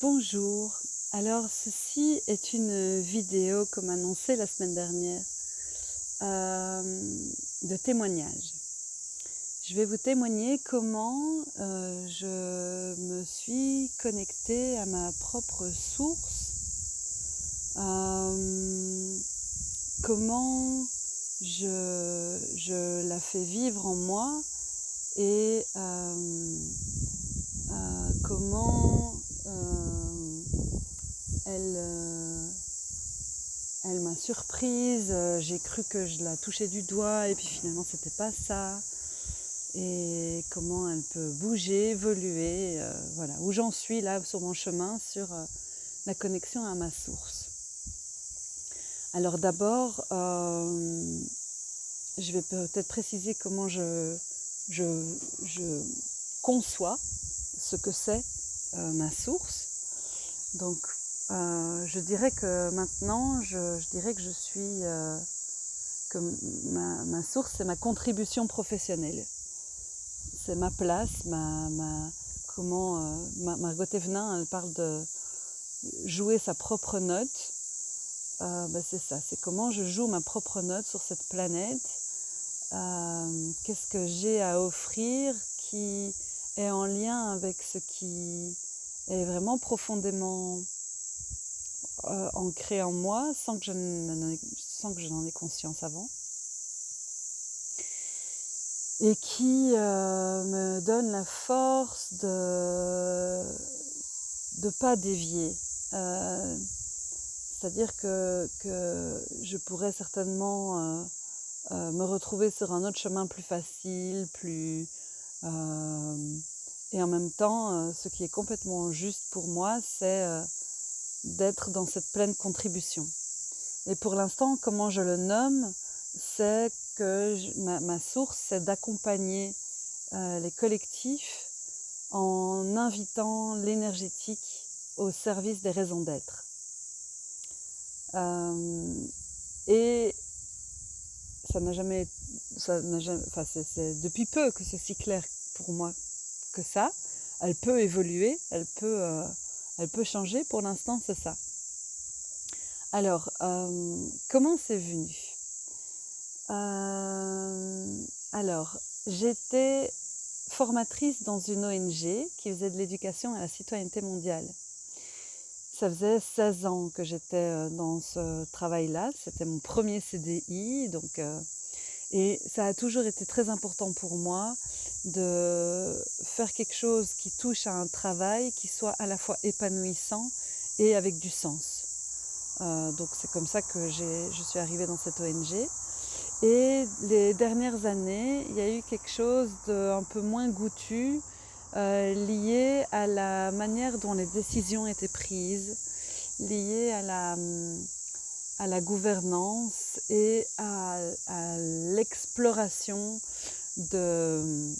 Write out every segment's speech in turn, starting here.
Bonjour, alors ceci est une vidéo comme annoncé la semaine dernière euh, de témoignage. Je vais vous témoigner comment euh, je me suis connectée à ma propre source, euh, comment je, je, la fais vivre en moi et comment elle, euh, elle m'a surprise. Euh, j'ai cru que je la touchais du doigt et puis finalement c'était pas ça. Et comment elle peut bouger, évoluer, euh, voilà, où j'en suis là sur mon chemin sur la connexion à ma source. Alors d'abord, je vais peut-être préciser comment je, conçois ce que c'est ma source. Donc euh, je dirais que maintenant, je, dirais que je suis, euh, que ma, source, c'est ma contribution professionnelle. C'est ma place, ma, comment, euh, Margot Evenin, elle parle de jouer sa propre note. Ben c'est ça, c'est comment je joue ma propre note sur cette planète. Qu'est-ce que j'ai à offrir qui est en lien avec ce qui est vraiment profondément euh, ancré en moi sans que je n'en ai conscience avant. Et qui euh, me donne la force de ne pas dévier. Euh, c'est-à-dire que, que, je pourrais certainement me retrouver sur un autre chemin plus facile, plus... et en même temps, ce qui est complètement juste pour moi, c'est d'être dans cette pleine contribution. Et pour l'instant, comment je le nomme, c'est que ma, source, c'est d'accompagner euh, les collectifs en invitant l'énergétique au service des raisons d'être. Euh, et ça n'a jamais, ça jamais enfin c'est depuis peu que c'est si clair pour moi que ça. Elle peut évoluer, elle peut euh, elle peut changer, pour l'instant c'est ça. Alors, euh, comment c'est venu? Euh, Alors, j'étais formatrice dans une ONG qui faisait de l'éducation à la citoyenneté mondiale. Ça faisait 16 ans que j'étais dans ce travail-là. C'était mon premier CDI. Donc, et ça a toujours été très important pour moi de faire quelque chose qui touche à un travail qui soit à la fois épanouissant et avec du sens. Donc c'est comme ça que je suis arrivée dans cette ONG. Et les dernières années, il y a eu quelque chose d'un peu moins goûtu euh, lié à la manière dont les décisions étaient prises, lié à la, à la gouvernance et à, l'exploration de,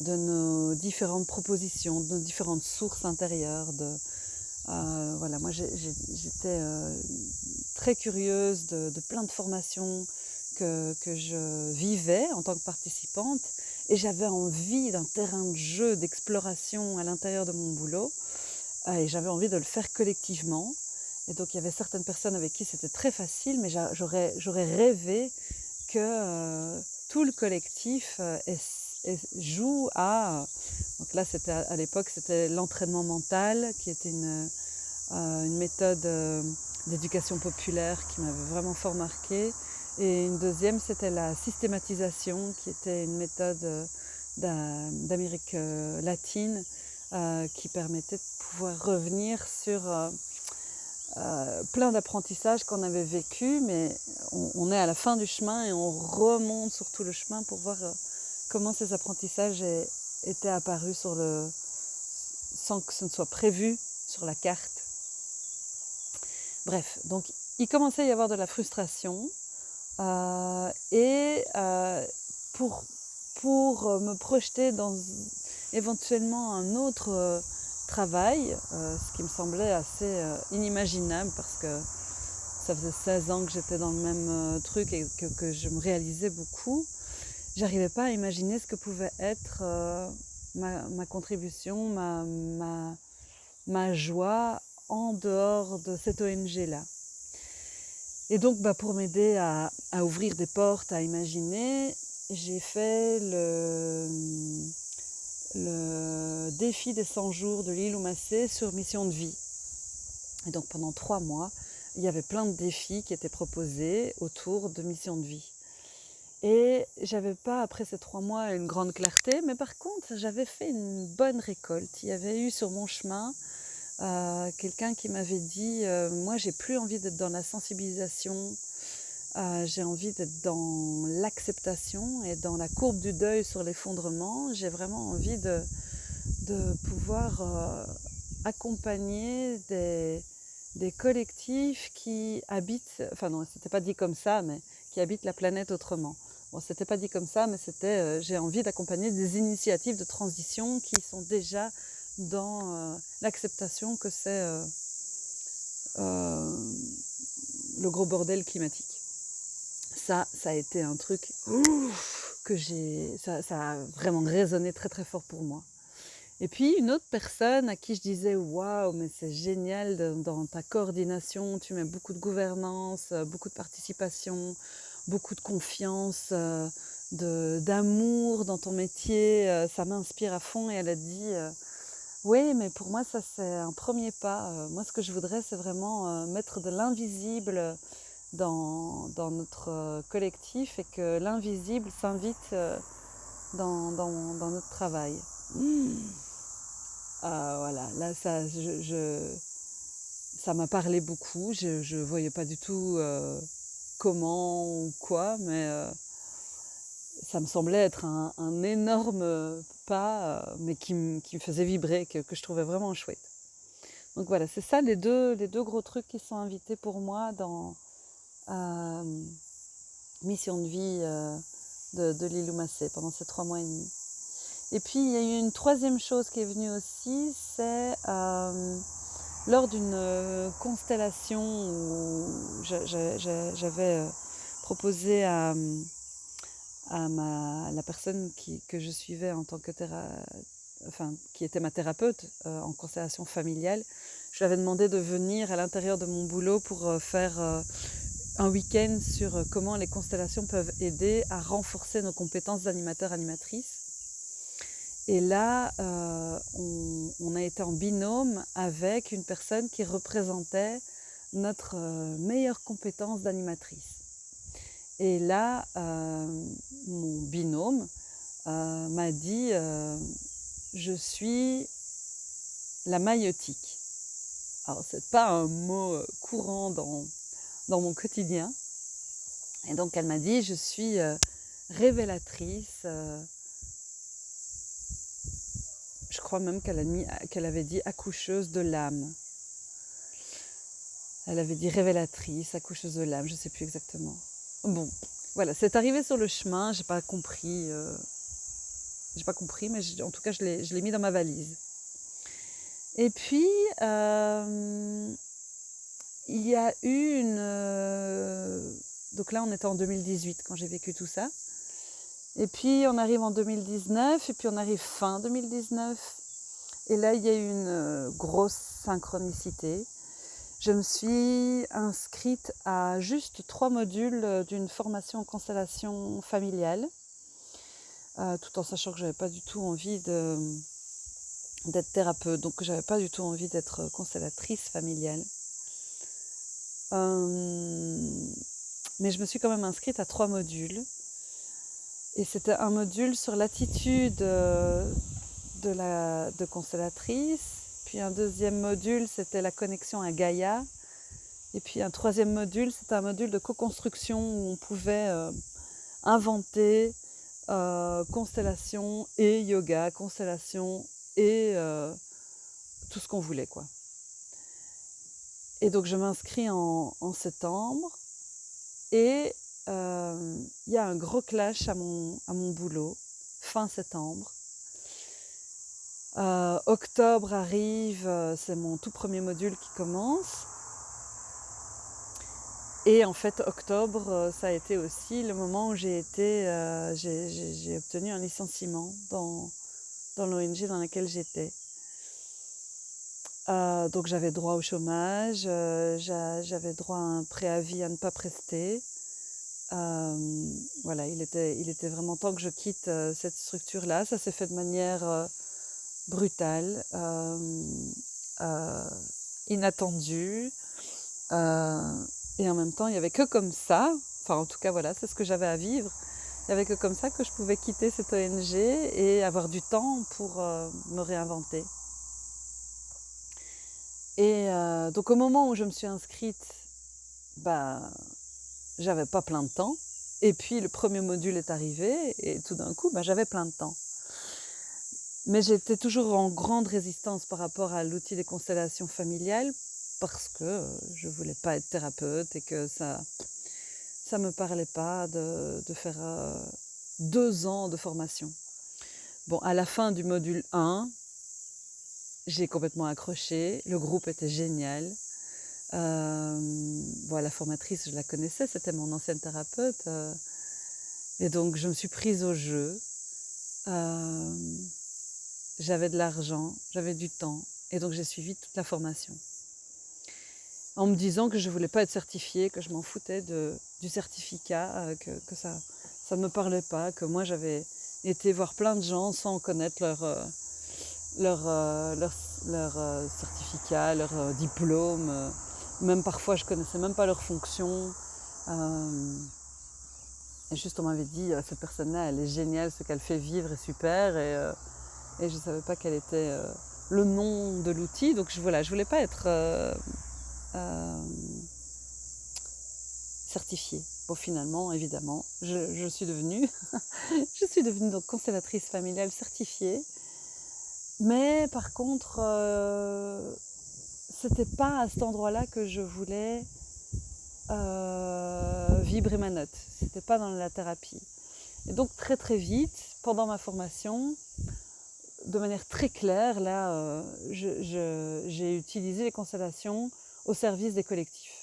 de nos différentes propositions, de nos différentes sources intérieures. De, euh, voilà, moi j'étais euh, très curieuse de, plein de formations que, je vivais en tant que participante et j'avais envie d'un terrain de jeu, d'exploration à l'intérieur de mon boulot euh, et j'avais envie de le faire collectivement. Et donc il y avait certaines personnes avec qui c'était très facile, mais j'aurais rêvé que tout le collectif joue à... Donc là, c'était à l'époque, c'était l'entraînement mental, qui était une, une méthode d'éducation populaire qui m'avait vraiment fort marqué. Et une deuxième, c'était la systématisation, qui était une méthode d'Amérique latine qui permettait de pouvoir revenir sur euh, plein d'apprentissages qu'on avait vécu, mais on, est à la fin du chemin et on remonte sur tout le chemin pour voir euh, comment ces apprentissages étaient apparus sans que ce ne soit prévu sur la carte. Bref, donc il commençait à y avoir de la frustration euh, et pour, pour me projeter dans éventuellement un autre travail, euh, ce qui me semblait assez euh, inimaginable parce que ça faisait 16 ans que j'étais dans le même euh, truc et que, je me réalisais beaucoup. J'arrivais pas à imaginer ce que pouvait être ma, ma contribution, ma, ma, ma joie en dehors de cette ONG-là. Et donc, bah, pour m'aider à, ouvrir des portes, à imaginer, j'ai fait le, le défi des 100 jours de l'île Massé sur mission de vie. Et donc pendant trois mois, il y avait plein de défis qui étaient proposés autour de mission de vie. Et j'avais pas, après ces trois mois, une grande clarté, mais par contre, j'avais fait une bonne récolte. Il y avait eu sur mon chemin euh, quelqu'un qui m'avait dit euh, Moi, j'ai plus envie d'être dans la sensibilisation, euh, j'ai envie d'être dans l'acceptation et dans la courbe du deuil sur l'effondrement. J'ai vraiment envie de, de pouvoir accompagner des, des, collectifs qui habitent, enfin non, c'était pas dit comme ça, mais qui habitent la planète autrement. Bon, c'était pas dit comme ça, mais c'était j'ai envie d'accompagner des initiatives de transition qui sont déjà dans euh, l'acceptation que c'est euh, euh, le gros bordel climatique. Ça, ça a été un truc que j'ai, ça, ça, a vraiment résonné très très fort pour moi. Et puis une autre personne à qui je disais waouh, mais c'est génial de, dans ta coordination, tu mets beaucoup de gouvernance, beaucoup de participation, beaucoup de confiance, d'amour dans ton métier, ça m'inspire à fond. Et elle a dit oui, mais pour moi, ça, c'est un premier pas. Euh, moi, ce que je voudrais, c'est vraiment euh, mettre de l'invisible dans, dans, notre euh, collectif et que l'invisible s'invite dans, dans, dans, notre travail. Mmh. Euh, voilà, là, ça, je, je, ça m'a parlé beaucoup. Je ne voyais pas du tout comment ou quoi, mais ça me semblait être un, un énorme euh, mais qui, me faisait vibrer, que, je trouvais vraiment chouette. Donc voilà, c'est ça les deux, les deux gros trucs qui sont invités pour moi dans euh, Mission de vie euh, de, de Massé pendant ces trois mois et demi. Et puis il y a eu une troisième chose qui est venue aussi, c'est lors d'une constellation où j'avais proposé à à ma, la personne que je suivais en tant que enfin, qui était ma thérapeute euh, en constellation familiale, je lui avais demandé de venir à l'intérieur de mon boulot pour euh, faire euh, un week-end sur comment les constellations peuvent aider à renforcer nos compétences d'animateur-animatrice. Et là, on, a été en binôme avec une personne qui représentait notre meilleure compétence d'animatrice. Et là, euh, mon binôme euh, m'a dit euh, Je suis la maïotique. Alors, ce n'est pas un mot courant dans, dans mon quotidien. Et donc, elle m'a dit Je suis révélatrice. Je crois même qu'elle qu avait dit accoucheuse de l'âme. Elle avait dit révélatrice, accoucheuse de l'âme, je ne sais plus exactement. Bon, voilà, c'est arrivé sur le chemin, j'ai pas compris. Euh, j'ai pas compris, mais en tout cas, je l'ai mis dans ma valise. Et puis, euh, il y a eu une. Euh, donc là, on était en 2018 quand j'ai vécu tout ça. Et puis, on arrive en 2019, et puis on arrive fin 2019. Et là, il y a eu une grosse synchronicité je me suis inscrite à juste trois modules euh, d'une formation en constellation familiale, euh, tout en sachant que j'avais pas du tout envie d'être thérapeute, donc j'avais pas du tout envie d'être constellatrice familiale. Euh, mais je me suis quand même inscrite à trois modules. Et c'était un module sur l'attitude de, la, de constellatrice, puis un deuxième module, c'était la connexion à Gaïa. Et puis un troisième module, c'était un module de co-construction où on pouvait euh, inventer euh, constellation et yoga, constellation et euh, tout ce qu'on voulait. quoi. Et donc je m'inscris en, en, septembre et il y a un gros clash à mon, à mon boulot, fin septembre. Euh, octobre arrive, euh, c'est mon tout premier module qui commence. Et en fait, octobre, euh, ça a été aussi le moment où j'ai été, j'ai obtenu un licenciement dans, dans l'ONG dans laquelle j'étais. Donc j'avais droit au chômage, j'avais droit à un préavis à ne pas prester. Voilà, il était, il était vraiment temps que je quitte cette structure-là. Ça s'est fait de manière brutale, inattendue. et en même temps, il n'y avait que comme ça, enfin en tout cas voilà, c'est ce que j'avais à vivre. Il n'y avait que comme ça que je pouvais quitter cette ONG et avoir du temps pour me réinventer. Et euh, donc au moment où je me suis inscrite, bah, j'avais pas plein de temps. Et puis le premier module est arrivé et tout d'un coup, bah, j'avais plein de temps. Mais j'étais toujours en grande résistance par rapport à l'outil des constellations familiales parce que je voulais pas être thérapeute et que ça ça me parlait pas de, de faire euh, deux ans de formation. Bon, à la fin du module 1, j'ai complètement accroché. Le groupe était génial. Euh, la formatrice, je la connaissais, c'était mon ancienne thérapeute. Euh, et donc, je me suis prise au jeu. Euh, j'avais de l'argent, j'avais du temps. Et donc, j'ai suivi toute la formation. En me disant que je ne voulais pas être certifiée, que je m'en foutais de, du certificat, que, que, ça ne me parlait pas, que moi, j'avais été voir plein de gens sans connaître leur leur, euh, leur, leur euh, certificat, leur euh, diplôme. même parfois, je connaissais même pas leur fonction. et juste, on m'avait dit, cette personne-là, elle est géniale, ce qu'elle fait vivre est super. Et, et je ne savais pas quel était le nom de l'outil. Donc, je, voilà, je voulais pas être certifiée. Bon, finalement, évidemment, je, suis devenue, je suis devenue donc constellatrice familiale certifiée. Mais par contre, euh, c'était pas à cet endroit-là que je voulais euh, vibrer ma note. C'était pas dans la thérapie. Et donc très très vite, pendant ma formation, de manière très claire, là, euh, j'ai utilisé les constellations au service des collectifs.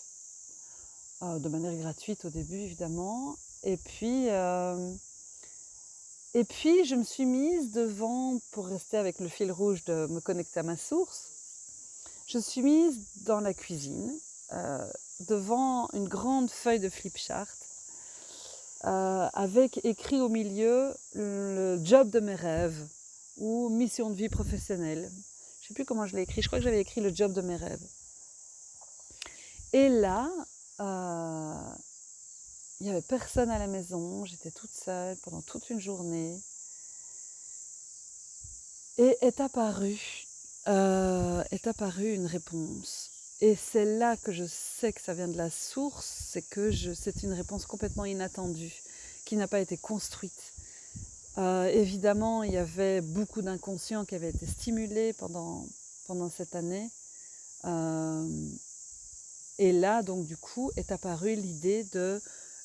de manière gratuite au début, évidemment. Et puis, et puis, je me suis mise devant, pour rester avec le fil rouge de me connecter à ma source, je suis mise dans la cuisine, euh, devant une grande feuille de flipchart, euh, avec écrit au milieu le job de mes rêves ou mission de vie professionnelle. Je ne sais plus comment je l'ai écrit, je crois que j'avais écrit le job de mes rêves. Et là, euh, il n'y avait personne à la maison, j'étais toute seule pendant toute une journée. Et est apparue, euh, est apparue une réponse. Et c'est là que je sais que ça vient de la source, c'est que c'est une réponse complètement inattendue, qui n'a pas été construite. Euh, évidemment, il y avait beaucoup d'inconscients qui avaient été stimulés pendant, cette année. Euh, et là, donc, du coup, est apparue l'idée de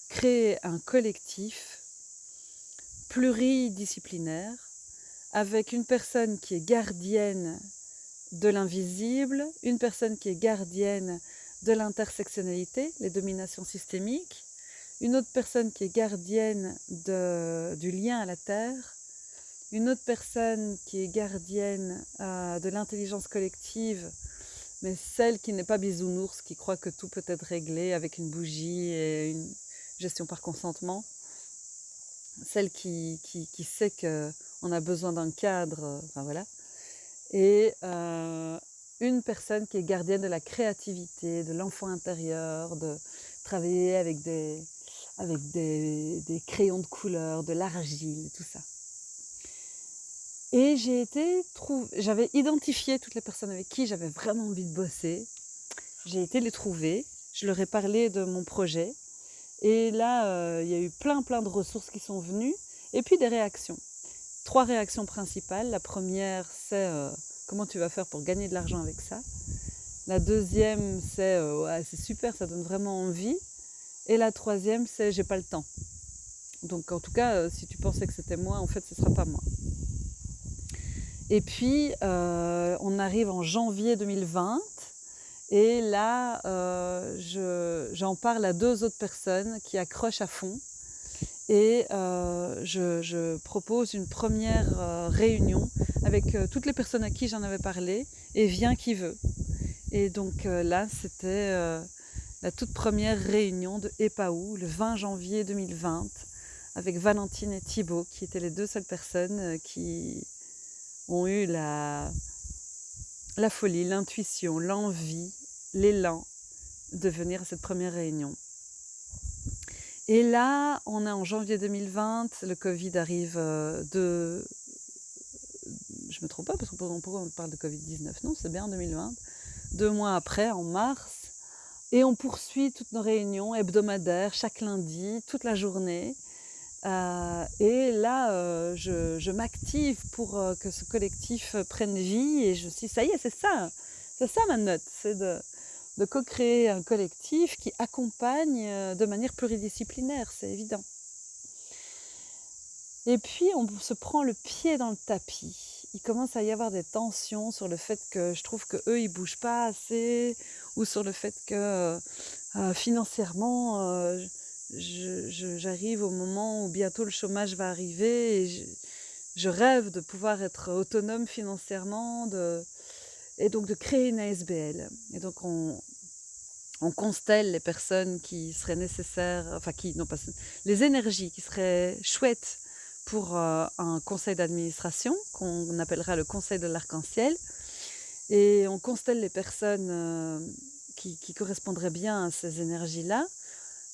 créer un collectif pluridisciplinaire avec une personne qui est gardienne de l'invisible, une personne qui est gardienne de l'intersectionnalité, les dominations systémiques, une autre personne qui est gardienne du lien à la Terre, une autre personne qui est gardienne euh, de l'intelligence collective, mais celle qui n'est pas bisounours, qui croit que tout peut être réglé avec une bougie et une, gestion par consentement, celle qui, sait qu'on a besoin d'un cadre, enfin voilà, et euh, une personne qui est gardienne de la créativité, de l'enfant intérieur, de travailler avec des, avec des, crayons de couleur, de l'argile, tout ça. Et j'ai été j'avais identifié toutes les personnes avec qui j'avais vraiment envie de bosser. J'ai été les trouver. Je leur ai parlé de mon projet. Et là, euh, il y a eu plein, plein de ressources qui sont venues. Et puis des réactions. Trois réactions principales. La première, c'est euh, comment tu vas faire pour gagner de l'argent avec ça? La deuxième, c'est euh, c'est super, ça donne vraiment envie. Et la troisième, c'est j'ai pas le temps. Donc en tout cas, si tu pensais que c'était moi, en fait, ce sera pas moi. Et puis, on arrive en janvier 2020. Et là, euh, j'en parle à deux autres personnes qui accrochent à fond et je, propose une première réunion avec toutes les personnes à qui j'en avais parlé et vient qui veut. Et donc là, c'était la toute première réunion de EPAU le 20 janvier 2020 avec Valentine et Thibault qui étaient les deux seules personnes qui ont eu la, la folie, l'intuition, l'envie, l'élan de venir à cette première réunion. Et là, on est en janvier 2020, le Covid arrive euh, de... Je me trompe pas, parce qu'on pourquoi on parle de Covid-19 Non, c'est bien en 2020. Deux mois après, en mars, et on poursuit toutes nos réunions hebdomadaires, chaque lundi, toute la journée. Euh, et là, euh, je, m'active pour que ce collectif prenne vie et je suis, ça y est, c'est ça, c'est ça ma note, c'est de, co-créer un collectif qui accompagne euh, de manière pluridisciplinaire, c'est évident. Et puis, on se prend le pied dans le tapis. Il commence à y avoir des tensions sur le fait que je trouve qu'eux, ils bougent pas assez, ou sur le fait que euh, financièrement, euh, j'arrive au moment où bientôt le chômage va arriver et je, rêve de pouvoir être autonome financièrement, et donc de créer une ASBL. Et donc on, constelle les personnes qui seraient nécessaires, enfin qui, non pas, les énergies qui seraient chouettes pour euh, un conseil d'administration qu'on appellera le conseil de l'arc-en-ciel. Et on constelle les personnes euh, qui, correspondraient bien à ces énergies-là.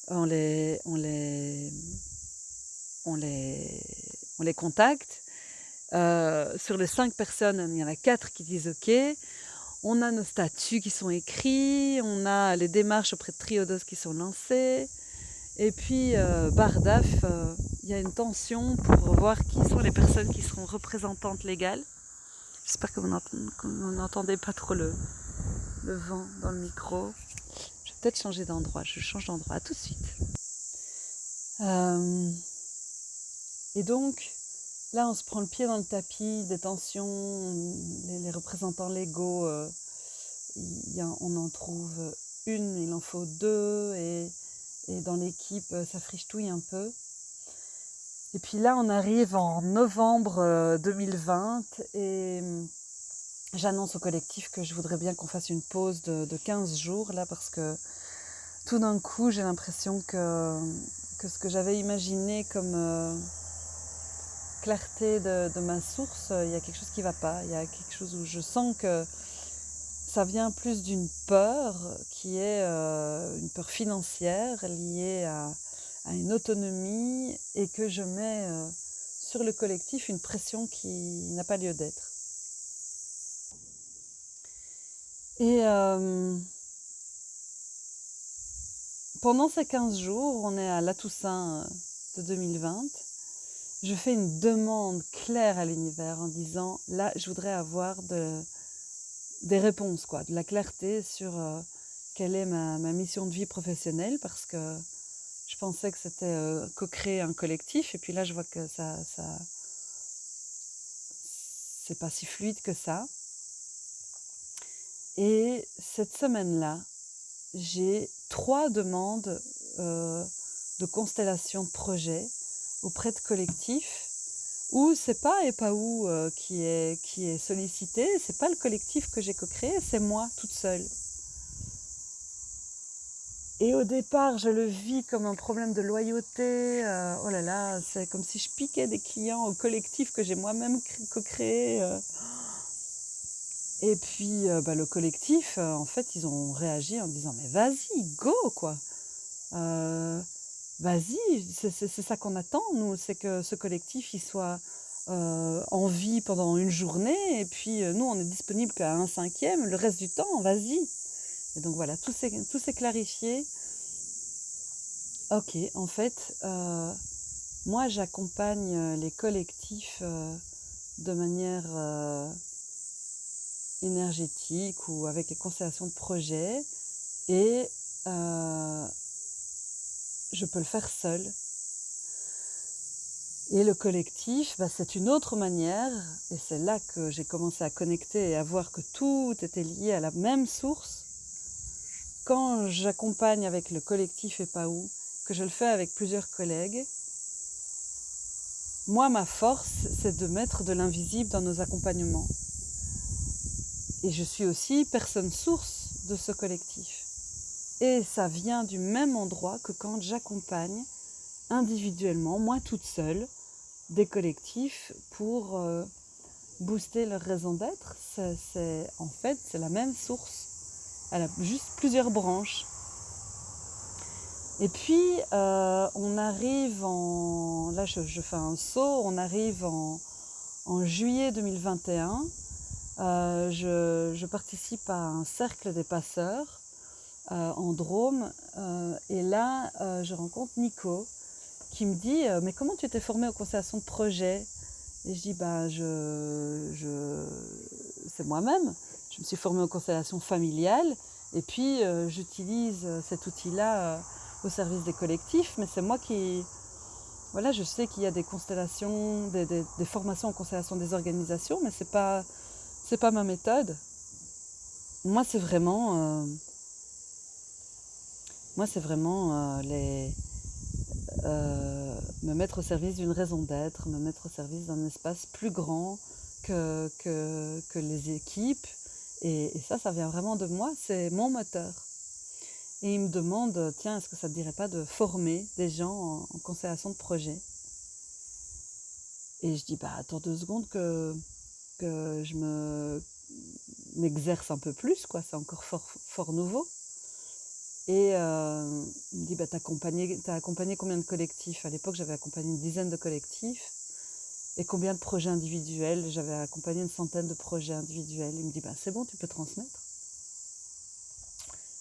On les, on, les, on, les, on les contacte euh, sur les cinq personnes, il y en a quatre qui disent OK. On a nos statuts qui sont écrits, on a les démarches auprès de Triodos qui sont lancées. Et puis, Bardaf, il y a une tension pour voir qui sont les personnes qui seront représentantes légales. J'espère que vous n'entendez pas trop le, vent dans le micro. Je vais peut-être changer d'endroit. Je change d'endroit. À tout de suite. et donc, Là, on se prend le pied dans le tapis, des tensions, les, représentants légaux, euh, on en trouve une, il en faut deux, et, dans l'équipe, ça friche-touille un peu. Et puis là, on arrive en novembre 2020 euh, et hum, j'annonce au collectif que je voudrais bien qu'on fasse une pause de, 15 jours là parce que tout d'un coup, j'ai l'impression que, que ce que j'avais imaginé comme... Euh, clarté de, ma source, il y a quelque chose qui ne va pas. Il y a quelque chose où je sens que ça vient plus d'une peur qui est euh, une peur financière liée à, une autonomie et que je mets euh, sur le collectif une pression qui n'a pas lieu d'être. Et euh, pendant ces 15 jours, on est à la Toussaint de 2020 je fais une demande claire à l'univers en disant là, je voudrais avoir de, des réponses, quoi, de la clarté sur euh, quelle est ma, mission de vie professionnelle parce que pensais que c'était co-créer un collectif et puis là, je vois que ça, ça c'est pas si fluide que ça. Et cette semaine-là, j'ai trois demandes de constellation de projets auprès de collectifs où c'est pas EPAU euh, qui, est, qui est sollicité, c'est pas le collectif que j'ai co-créé, c'est moi toute seule. Et au départ, je le vis comme un problème de loyauté. Euh, oh là là, c'est comme si je piquais des clients au collectif que j'ai moi-même co-créé. Euh. Et puis, bah, le collectif, en fait, ils ont réagi en disant Mais vas-y, go, quoi vas-y, c'est ça qu'on attend, nous, c'est que ce collectif, il soit euh, en vie pendant une journée, et puis euh, nous, on est disponible qu'à un cinquième, le reste du temps, vas-y. Et donc voilà, tout s'est clarifié. Ok, en fait, euh, moi, j'accompagne les collectifs de manière énergétique ou avec les constellations de projets, et je peux le faire seul. Et le collectif, bah, c'est une autre manière, et c'est là que j'ai commencé à connecter et à voir que tout était lié à la même source. Quand j'accompagne avec le collectif où, que je le fais avec plusieurs collègues, moi, ma force, c'est de mettre de l'invisible dans nos accompagnements. Et je suis aussi personne source de ce collectif. Et ça vient du même endroit que quand j'accompagne individuellement, moi toute seule, des collectifs pour euh, booster leur raison d'être. C'est, en fait, c'est la même source. Elle a juste plusieurs branches. Et puis, euh, on arrive en... Là, je, fais un saut. On arrive en, juillet 2021. Euh, je, participe à un cercle des passeurs en Drôme. et là, je rencontre Nico, qui me dit euh, Mais comment tu t'es formé aux constellations de projet? Et je dis bah, je, je, C'est moi-même. Je me suis formée aux constellations familiales et puis euh, j'utilise cet outil-là euh, au service des collectifs, mais c'est moi qui. Voilà, je sais qu'il y a des constellations, des, formations en constellation des organisations, mais ce n'est pas, pas ma méthode. Moi, c'est vraiment. moi, c'est vraiment euh, me mettre au service d'une raison d'être, me mettre au service d'un espace plus grand que, que les équipes. Et, ça, ça vient vraiment de moi, c'est mon moteur. Et il me demande, tiens, est-ce que ça ne te dirait pas de former des gens en, en de projet Et je dis, bah attends deux secondes que, que je me m'exerce un peu plus, quoi. C'est encore fort, fort nouveau. Et euh, il me dit, bah, tu as, accompagné combien de collectifs? À l'époque, j'avais accompagné une dizaine de collectifs. Et combien de projets individuels? J'avais accompagné une centaine de projets individuels. Il me dit, bah, c'est bon, tu peux transmettre.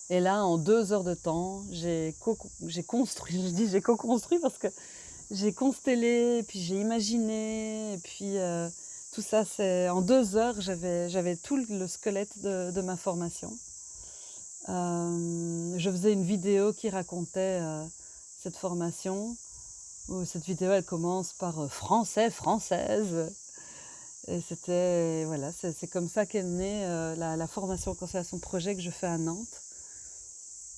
Et là, en deux heures de temps, j'ai construit, je dis j'ai co-construit parce que j'ai constellé, puis j'ai imaginé, et puis euh, tout ça, c'est en deux heures, j'avais tout le squelette de ma formation. Euh, je faisais une vidéo qui racontait euh, cette formation. Où cette vidéo, elle commence par euh, français, française. Et c'était, voilà, c'est comme ça qu'est née la, formation en constellation projet que je fais à Nantes.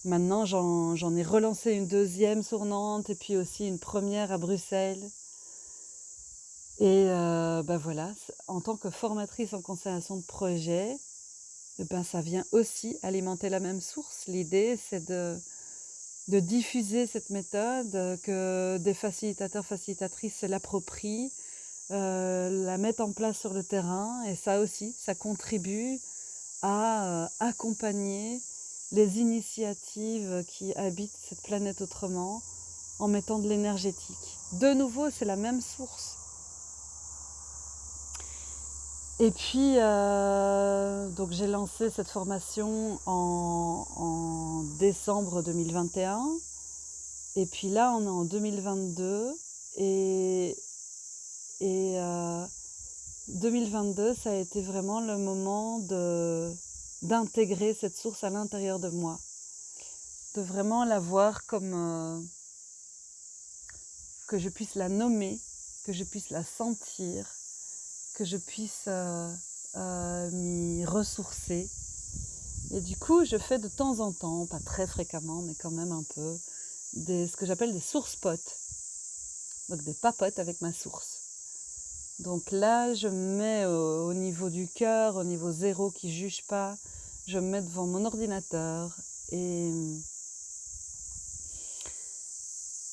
Maintenant, j'en ai relancé une deuxième sur Nantes et puis aussi une première à Bruxelles. Et ben voilà, en tant que formatrice en constellation de projet, eh ben, ça vient aussi alimenter la même source. L'idée, c'est de, de diffuser cette méthode, que des facilitateurs, facilitatrices l'approprient, euh, la mettent en place sur le terrain. Et ça aussi, ça contribue à euh, accompagner les initiatives qui habitent cette planète autrement en mettant de l'énergétique. De nouveau, c'est la même source. Et puis, euh, j'ai lancé cette formation en, décembre 2021. Et puis là, on est en 2022. Et, et 2022, euh, ça a été vraiment le moment d'intégrer cette source à l'intérieur de moi. De vraiment la voir comme... Euh, que je puisse la nommer, que je puisse la sentir, que je puisse euh, euh, m'y ressourcer. Et du coup, je fais de temps en temps, pas très fréquemment, mais quand même un peu, des, ce que j'appelle des sources potes. Donc des papotes avec ma source. Donc là, je me mets au, niveau du cœur, au niveau zéro qui juge pas. Je me mets devant mon ordinateur et,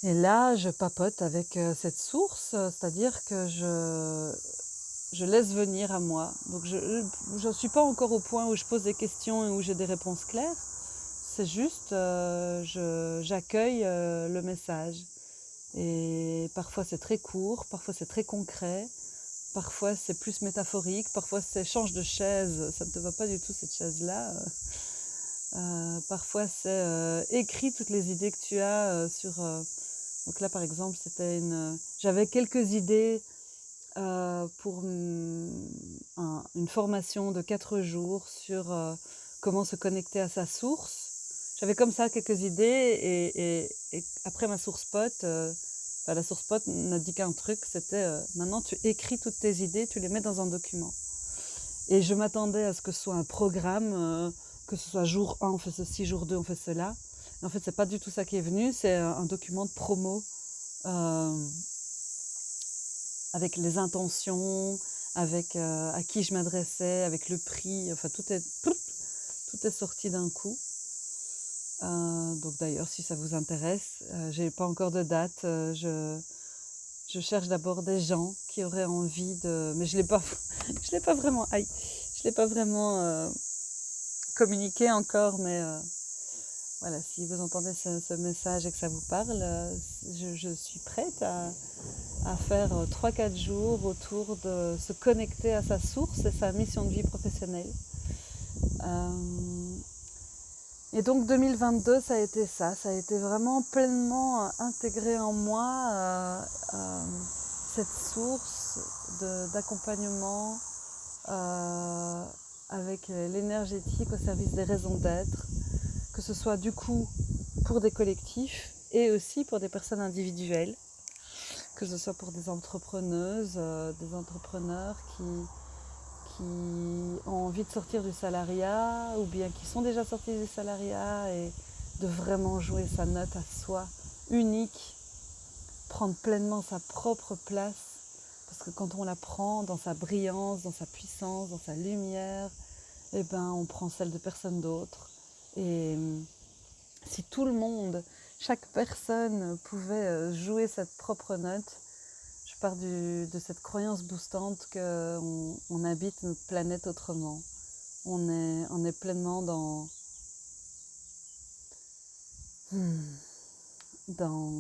et là, je papote avec euh, cette source, c'est-à-dire que je, je laisse venir à moi. Donc je ne suis pas encore au point où je pose des questions et où j'ai des réponses claires. C'est juste, euh, j'accueille euh, le message. Et parfois c'est très court, parfois c'est très concret, parfois c'est plus métaphorique, parfois c'est change de chaise, ça ne te va pas du tout cette chaise-là. Euh, parfois c'est écrit toutes les idées que tu as sur... donc là par exemple c'était une... J'avais quelques idées euh, pour une formation de quatre jours sur euh, comment se connecter à sa source. J'avais comme ça quelques idées et, après ma source pote, euh, la source pote n'a dit qu'un truc, c'était maintenant tu écris toutes tes idées, tu les mets dans un document. Et je m'attendais à ce que ce soit un programme, que ce soit jour 1 on fait ceci, jour 2 on fait cela. en fait, c'est pas du tout ça qui est venu, c'est un document de promo avec les intentions, avec à qui je m'adressais, avec le prix, enfin tout est tout est sorti d'un coup. donc d'ailleurs si ça vous intéresse, j'ai pas encore de date, je je cherche d'abord des gens qui auraient envie de mais je l'ai pas l'ai pas vraiment je l'ai pas vraiment communiqué encore mais voilà, si vous entendez ce, message et que ça vous parle, je, suis prête à, faire 3-4 jours autour de se connecter à sa source et sa mission de vie professionnelle. et donc 2022, ça a été ça, ça a été vraiment pleinement intégré en moi cette source d'accompagnement avec l'énergétique au service des raisons d'être que ce soit du coup pour des collectifs et aussi pour des personnes individuelles, que ce soit pour des entrepreneuses, euh, des entrepreneurs qui, ont envie de sortir du salariat ou bien qui sont déjà sortis du salariat et de vraiment jouer sa note à soi, unique, prendre pleinement sa propre place, parce que quand on la prend dans sa brillance, dans sa puissance, dans sa lumière, eh ben, on prend celle de personne d'autre. Et hum, si tout le monde, chaque personne pouvait euh, jouer cette propre note, je pars de cette croyance boostante qu'on on habite notre planète autrement. On est, pleinement dans, hmm, dans,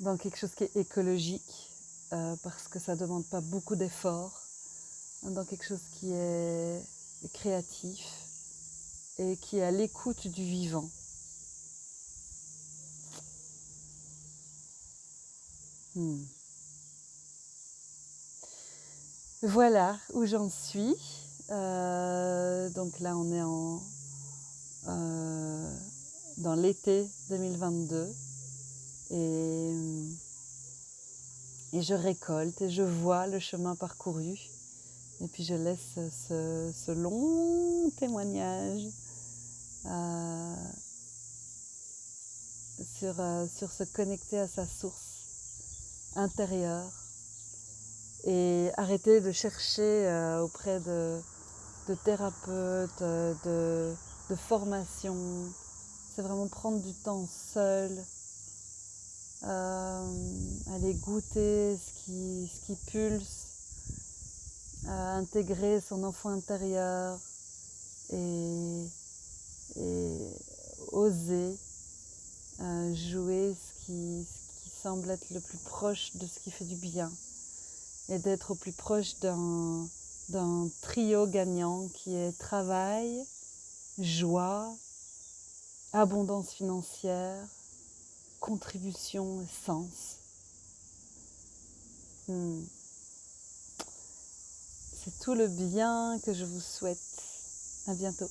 dans quelque chose qui est écologique, euh, parce que ça ne demande pas beaucoup d'efforts dans quelque chose qui est créatif et qui est à l'écoute du vivant. Hmm. Voilà où j'en suis. Euh, donc là, on est en, euh, dans l'été 2022 et, et je récolte et je vois le chemin parcouru. Et puis je laisse ce, long témoignage euh, sur, euh, sur se connecter à sa source intérieure et arrêter de chercher euh, auprès de, thérapeutes, de, de formations. C'est vraiment prendre du temps seul, aller goûter ce qui, ce qui pulse intégrer son enfant intérieur et, oser euh, jouer ce qui, semble être le plus proche de ce qui fait du bien et d'être au plus proche d'un trio gagnant qui est travail, joie, abondance financière, contribution et sens. Hmm. C'est tout le bien que je vous souhaite. À bientôt.